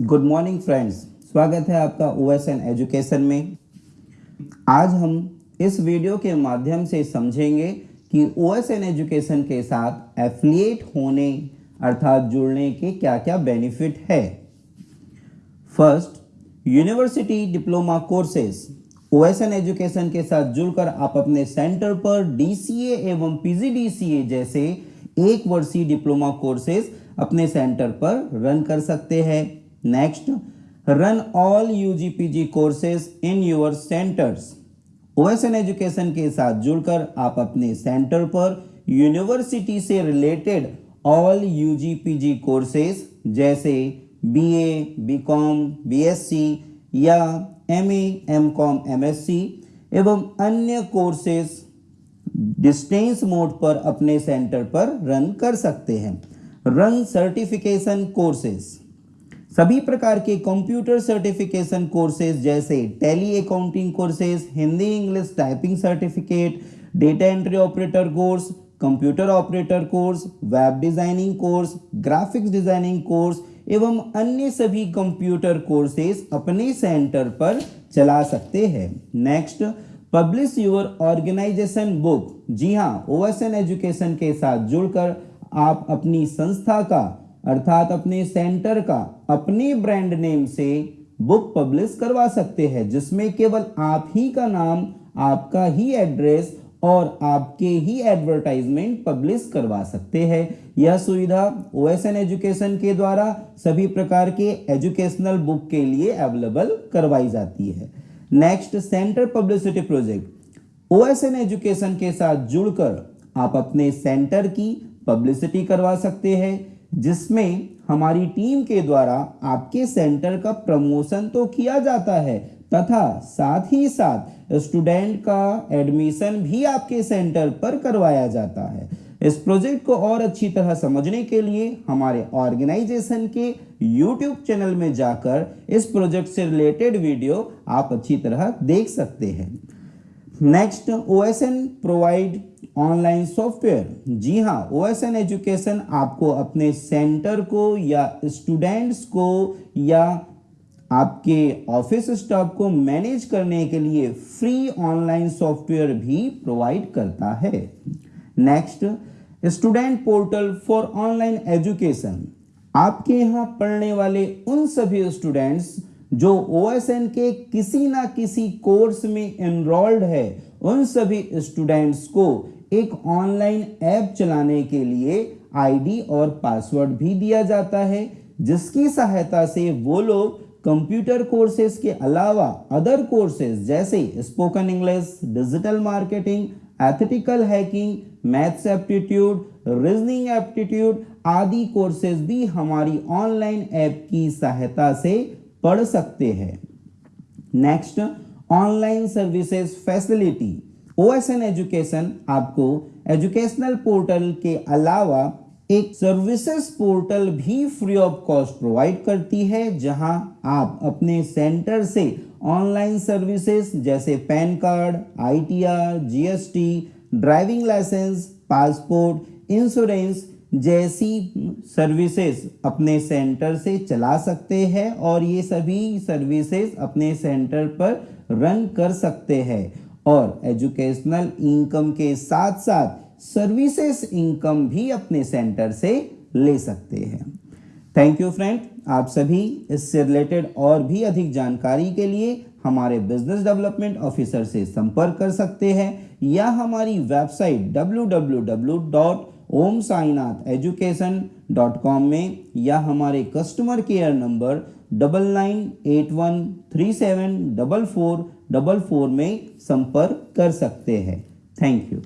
Good morning friends स्वागत है आपका ओ एस एन एजुकेशन में। आज हम इस वीडियो के माध्यम से समझेंगे कि ओ एस एन एजुकेशन के साथ एफिलिएट होने अर्थात जुड़ने के क्या क्या बेनिफिट है। First university diploma courses O S N education के साथ जुड़कर आप अपने सेंटर पर डीसीए एवं पीजीडीसीए जैसे एक वर्षीय डिप्लोमा कोर्सेज अपने सेंटर पर रन कर सकते हैं। Next run all UG PG courses in your centres OSN education के साथ जुड़कर आप अपने सेंटर पर यूनिवर्सिटी से related all UG PG courses जैसे बीए, बीकॉम, बीएससी या एमए, एमकॉम, एमएससी एवं अन्य कोर्सेज डिस्टेंस मोड पर अपने सेंटर पर रन कर सकते हैं। रन सर्टिफिकेशन कोर्सेज सभी प्रकार के कंप्यूटर सर्टिफिकेशन कोर्सेज जैसे Tally accounting courses Hindi English typing certificate data entry operator course computer operator course web designing course graphics designing course एवं अन्य सभी कंप्यूटर कोर्सेज अपने सेंटर पर चला सकते हैं। Next publish your organisation book जी हाँ ओएसएन एजुकेशन के साथ जुड़कर आप अपनी संस्था का अर्थात अपने सेंटर का, अपने ब्रांड नेम से बुक पब्लिश करवा सकते हैं, जिसमें केवल आप ही का नाम, आपका ही एड्रेस और आपके ही एडवर्टाइजमेंट पब्लिश करवा सकते हैं। यह सुविधा ओएसएन एजुकेशन के द्वारा सभी प्रकार के एजुकेशनल बुक के लिए अवेलेबल करवाई जाती है। Next centre publicity project OSN education के साथ जुड़कर आप अपने सेंटर की पब्लिसिटी करवा सकते हैं। जिसमें हमारी टीम के द्वारा आपके सेंटर का प्रमोशन तो किया जाता है, तथा साथ ही साथ स्टूडेंट का एडमिशन भी आपके सेंटर पर करवाया जाता है। इस प्रोजेक्ट को और अच्छी तरह समझने के लिए हमारे ऑर्गेनाइजेशन के यूट्यूब चैनल में जाकर इस प्रोजेक्ट से रिलेटेड वीडियो आप अच्छी तरह देख सकते हैं। Next O S N provide online software जी हाँ ओ एस एन एजुकेशन आपको अपने सेंटर को या स्टूडेंट्स को या आपके ऑफ़िस स्टाफ को मैनेज करने के लिए फ्री ऑनलाइन सॉफ्टवेयर भी प्रोवाइड करता है। Next student portal for online education आपके यहाँ पढ़ने वाले उन सभी स्टूडेंट्स जो ओएसएन के किसी ना किसी कोर्स में एनरोल्ड है, उन सभी स्टूडेंट्स को एक ऑनलाइन ऐप चलाने के लिए आईडी और पासवर्ड भी दिया जाता है, जिसकी सहायता से वो लोग कंप्यूटर कोर्सेज के अलावा अदर कोर्सेज जैसे spoken English, digital marketing, ethical hacking, maths aptitude, reasoning aptitude आदि कोर्सेज भी हमारी ऑनलाइन ऐप की सहायता से पढ़ सकते हैं। Next online services facility OSN education आपको एजुकेशनल पोर्टल के अलावा एक सर्विसेज़ पोर्टल भी फ्री ऑफ़ कॉस्ट प्रोवाइड करती है जहाँ आप अपने सेंटर से ऑनलाइन सर्विसेज़ जैसे PAN card ITR, GST driving licence passport insurance जैसी सर्विसेज़ अपने सेंटर से चला सकते हैं और ये सभी सर्विसेज़ अपने सेंटर पर रन कर सकते हैं। और एजुकेशनल इनकम के साथ साथ सर्विसेज़ इनकम भी अपने सेंटर से ले सकते हैं। थैंक यू फ्रेंड आप सभी इससे रिलेटेड और भी अधिक जानकारी के लिए हमारे बिज़नेस डेवलपमेंट ऑफिसर से संपर्क कर सकते हैं या हमारी वेबसाइट www.omsainath में या हमारे customer care number double nine eight one three seven double four double four में संपर्क कर सकते हैं। Thank you